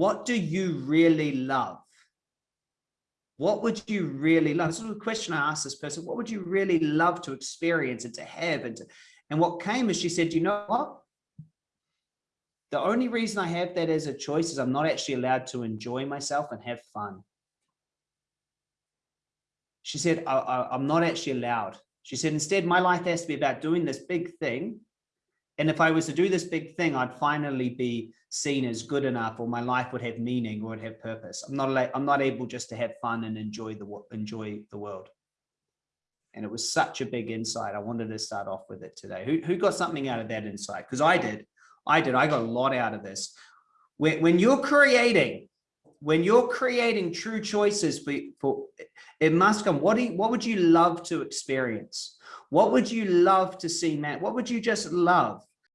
what do you really love? What would you really love? This was a question I asked this person. What would you really love to experience and to have? And, to, and what came is she said, you know what? The only reason I have that as a choice is I'm not actually allowed to enjoy myself and have fun. She said, I, I'm not actually allowed. She said, instead, my life has to be about doing this big thing. And if I was to do this big thing, I'd finally be seen as good enough or my life would have meaning or would have purpose. I'm not I'm not able just to have fun and enjoy the enjoy the world. And it was such a big insight. I wanted to start off with it today. Who, who got something out of that insight? Because I did. I did. I got a lot out of this. When, when you're creating, when you're creating true choices for, for it must come. What do you, what would you love to experience? What would you love to see, Matt? What would you just love?